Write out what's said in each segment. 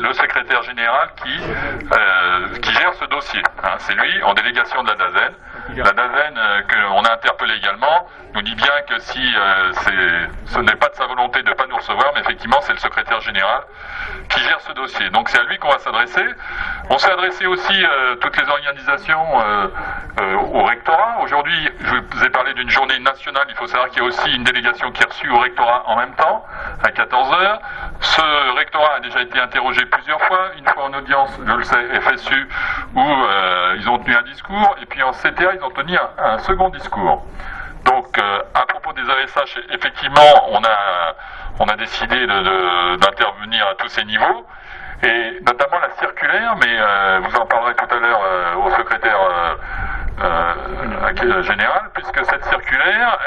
le secrétaire général qui, euh, qui gère ce dossier. Hein. C'est lui en délégation de la DAZEN. La DAZEN, euh, qu'on a interpellé également, nous dit bien que si euh, ce n'est pas de sa volonté de ne pas nous recevoir, mais effectivement c'est le secrétaire général qui gère ce dossier. Donc c'est à lui qu'on va s'adresser. On s'est adressé aussi euh, toutes les organisations au rectorat. Aujourd'hui, je vous ai parlé d'une journée nationale. Il faut savoir qu'il y a aussi une délégation qui est reçue au rectorat en même temps, à 14h. Ce rectorat a déjà été interrogé plusieurs fois, une fois en audience, je le sais, FSU, où ils ont tenu un discours, et puis en CTA, ils ont tenu un, second discours. Donc, à propos des ASH, effectivement, on a, on a décidé d'intervenir à tous ces niveaux, et notamment la circulaire, mais euh, vous en parlerez tout à l'heure euh, au secrétaire euh, général, puisque cette circulaire,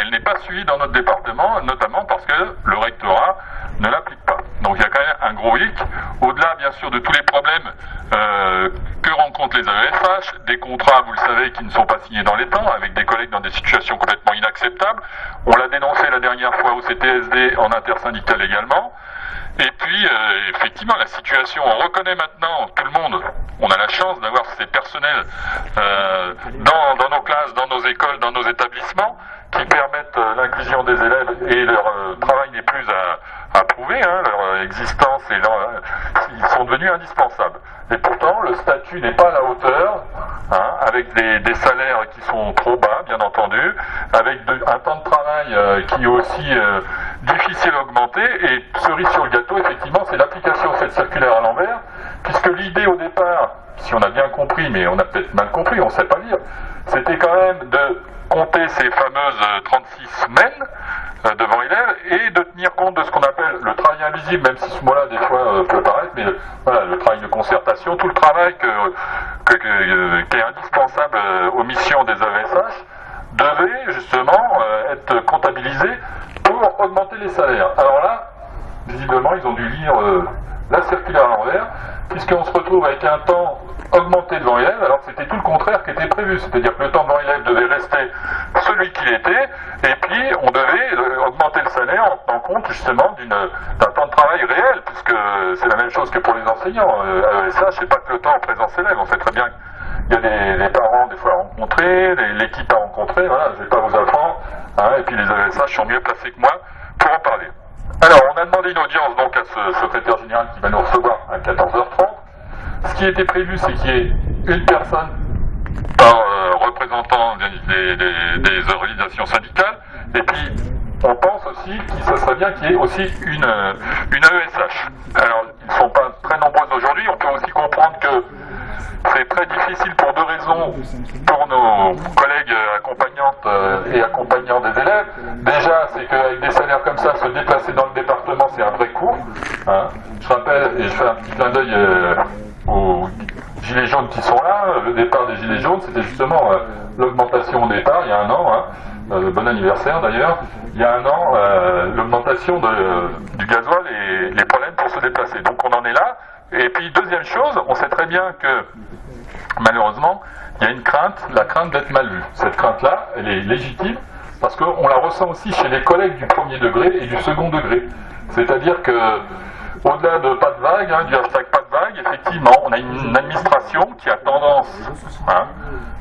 elle n'est pas suivie dans notre département, notamment parce que le rectorat ne l'applique pas. Donc il y a quand même un gros hic, au-delà bien sûr de tous les problèmes que rencontrent les AESH, des contrats, vous le savez, qui ne sont pas signés dans les temps, avec des collègues dans des situations complètement inacceptables. On l'a dénoncé la dernière fois au CTSD en intersyndical également. Et puis, euh, effectivement, la situation, on reconnaît maintenant, tout le monde, on a la chance d'avoir ces personnels euh, dans, dans, nos classes, dans nos écoles, dans nos établissements, qui permettent euh, l'inclusion des élèves et leur euh, travail n'est plus à, à prouver, hein, leur existence et leur, ils sont devenus indispensables. Et pourtant, le statut n'est pas à la hauteur, hein, avec des, salaires qui sont trop bas, bien entendu, avec un temps de travail euh, qui est aussi euh, difficile à augmenter, et cerise sur le gâteau, effectivement, c'est l'application de cette circulaire à l'envers, puisque l'idée au départ, si on a bien compris, mais on a peut-être mal compris, on ne sait pas lire, c'était quand même de compter ces fameuses 36 semaines euh, devant élèves et de tenir compte de ce qu'on appelle le travail invisible, même si ce mot-là des fois euh, peut paraître, mais voilà, le travail de concertation, tout le travail euh, qui est indispensable aux missions des AESH devait justement être comptabilisé augmenter les salaires. Alors là, visiblement, ils ont dû lire la circulaire à l'envers, puisqu'on se retrouve avec un temps augmenté devant élève, alors c'était tout le contraire qui était prévu, c'est-à-dire que le temps devant élève devait rester celui qu'il était, et puis on devait euh, augmenter le salaire en tenant compte justement d'un temps de travail réel, puisque c'est la même chose que pour les enseignants. Euh, AESH, c'est pas que le temps en présence élève, on sait très bien qu'il y a des, les parents des fois à rencontrer, l'équipe à rencontrer, voilà, je vais pas vous apprendre, hein, et puis les AESH sont mieux placés que moi pour en parler. Alors, on a demandé une audience donc à ce secrétaire général qui va nous recevoir à 14h30. Ce qui était prévu, c'est qu'il y ait une personne par euh, représentant des, organisations syndicales, et puis on pense aussi que ce serait bien qu'il y ait aussi une, une AESH. Alors, ils ne sont pas très nombreux aujourd'hui, on peut aussi comprendre que c'est très difficile pour deux raisons pour nos collègues accompagnantes et accompagnants des élèves. Déjà, c'est qu'avec des salaires comme ça, se déplacer dans le département, c'est un vrai coût. Hein. Je rappelle, et je fais un petit clin d'œil euh, aux gilets jaunes qui sont là, le départ des gilets jaunes, c'était justement euh, l'augmentation au départ, il y a un an, hein, euh, bon anniversaire d'ailleurs, il y a un an, euh, l'augmentation du gasoil et les se déplacer. Donc on en est là. Et puis deuxième chose, on sait très bien que malheureusement, il y a une crainte, la crainte d'être mal vu. Cette crainte-là, elle est légitime parce qu'on la ressent aussi chez les collègues du premier degré et du second degré. C'est-à-dire que au-delà de pas de vague, hein, du hashtag pas de vague, effectivement, on a une administration qui a tendance hein,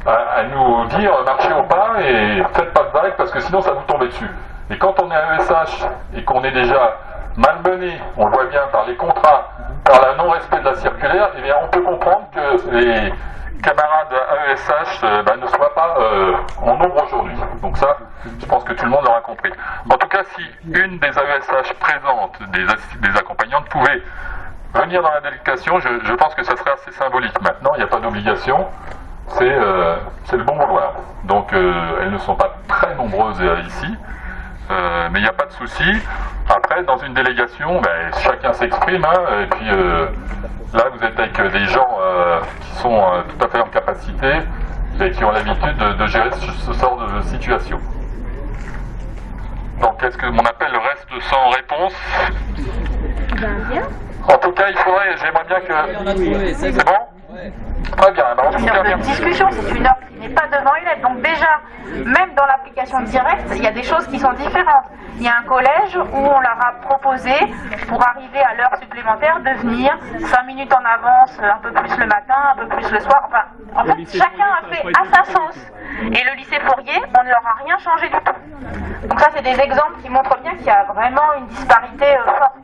à, nous dire marchez au pas et faites pas de vague parce que sinon ça vous tombe dessus. Et quand on est à ESH et qu'on est déjà malmené, on le voit bien par les contrats, par le non-respect de la circulaire, eh bien on peut comprendre que les camarades AESH euh, bah, ne soient pas euh, en nombre aujourd'hui. Donc ça, je pense que tout le monde l'aura compris. En tout cas, si une des AESH présentes, des, accompagnantes, pouvait venir dans la délégation, je, je, pense que ça serait assez symbolique. Maintenant, il n'y a pas d'obligation, c'est euh, le bon vouloir. Donc elles ne sont pas très nombreuses ici. Euh, mais il n'y a pas de souci. Après, dans une délégation, ben, chacun s'exprime, hein, et puis euh, là, vous êtes avec des gens euh, qui sont tout à fait en capacité et qui ont l'habitude de, de, gérer ce, ce, sort de situation. Donc, est-ce que mon appel reste sans réponse? En tout cas, il faudrait, j'aimerais bien que... C'est bon? Très bien, tout une cas, heure de merci. discussion, c'est une heure qui n'est pas devant élève. Donc déjà, même dans l'application directe, il y a des choses qui sont différentes. Il y a un collège où on leur a proposé, pour arriver à l'heure supplémentaire, de venir 5 minutes en avance, un peu plus le matin, un peu plus le soir. Enfin, en fait, chacun a fait à sa sauce. Et le lycée Fourier, on ne leur a rien changé du tout. Donc ça, c'est des exemples qui montrent bien qu'il y a vraiment une disparité euh, forte.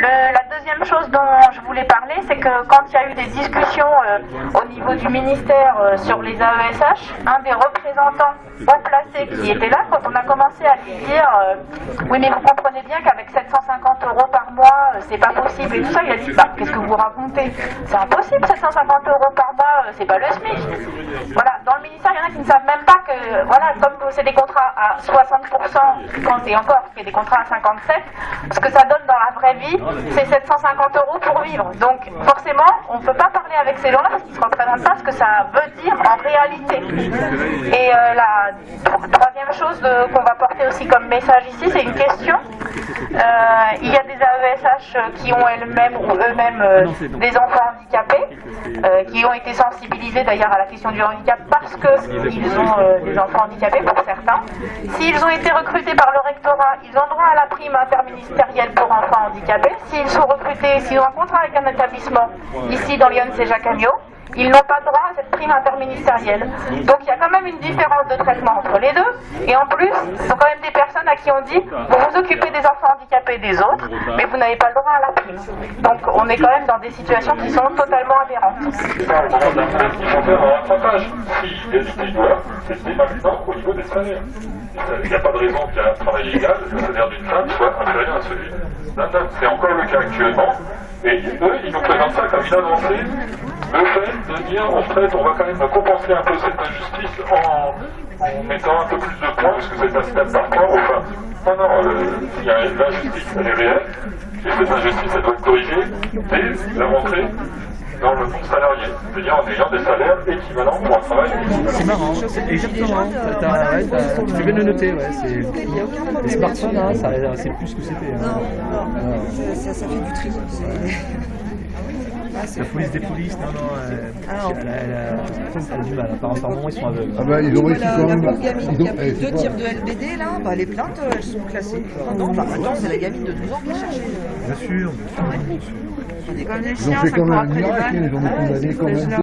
La deuxième chose dont je voulais parler, c'est que quand il y a eu des discussions euh, au niveau du ministère euh, sur les AESH, un des représentants haut placés qui était là, quand on a commencé à lui dire Oui, mais vous comprenez bien qu'avec 750 euros par mois, c'est pas possible et tout ça, il a dit Bah, qu'est-ce que vous racontez C'est impossible, 750 euros par mois, c'est pas le SMIC. Voilà, dans le ministère, il y en a qui ne savent même pas que, voilà, comme c'est des contrats à 60%, quand et encore, c'est des contrats à 57, ce que ça donne dans la vraie vie, c'est 750 euros pour vivre. Donc, forcément, on ne peut pas parler avec ces gens-là parce qu'ils ne se représentent pas ce que ça veut dire en réalité. Et euh, la tro- troisième chose qu'on va porter aussi comme message ici, c'est une question. Euh, il y a des AESH qui ont elles-mêmes ou eux-mêmes euh, des enfants handicapés, qui ont été sensibilisés d'ailleurs à la question du handicap parce qu'ils ont euh, des enfants handicapés pour certains. S'ils ont été recrutés par le rectorat, ils ont droit à la prime interministérielle pour enfants handicapés. S'ils sont recrutés, s'ils ont un contrat avec un établissement, ici dans Lyon, c'est Jacques Amiot, ils n'ont pas droit à cette prime interministérielle. Donc il y a quand même une différence de traitement entre les deux. Et en plus, ce sont quand même des personnes à qui on dit vous vous occupez des enfants handicapés des autres, mais vous n'avez pas le droit à la prime. Donc on est quand même dans des situations qui sont totalement aberrantes. il n'y a pas de raison qu'il y ait un travail égal, le salaire d'une femme soit inférieur à celui d'un homme. C'est encore le cas actuellement. Et eux, ils nous présentent ça comme une avancée. Le fait de dire, en fait, on va quand même compenser un peu cette injustice en, en mettant un peu plus de points, parce que c'est un step par point. Enfin, non, non, euh, il y a l'injustice, elle est réelle. Et cette injustice, elle doit être corrigée dès la rentrée dans le monde salarié, c'est-à-dire en ayant des salaires équivalents pour un travail. C'est marrant, c'est exactement. T'as- ouais, t'as- tu fais bien de le noter, ouais. c'est- Les smartphones, hein, ça- c'est plus ce que c'était. hein. Non, ça, ça, ça fait du tri. Ah, La police des polices, non, non, euh, Ah non. elle, a- elle a- elle a du mal. Apparemment, ils sont aveugles. Ah bah, ils ont réussi quand même. qui ont- a eh, deux tirs de LBD, là, bah, les plaintes, elles sont classées. Non, non, bah, attends, c'est la gamine de 12 ans qui cherchait. Bien sûr, bien sûr. On est comme des Ils ont chiens, fait ça quand même un miracle, ils ont été condamnés quand même.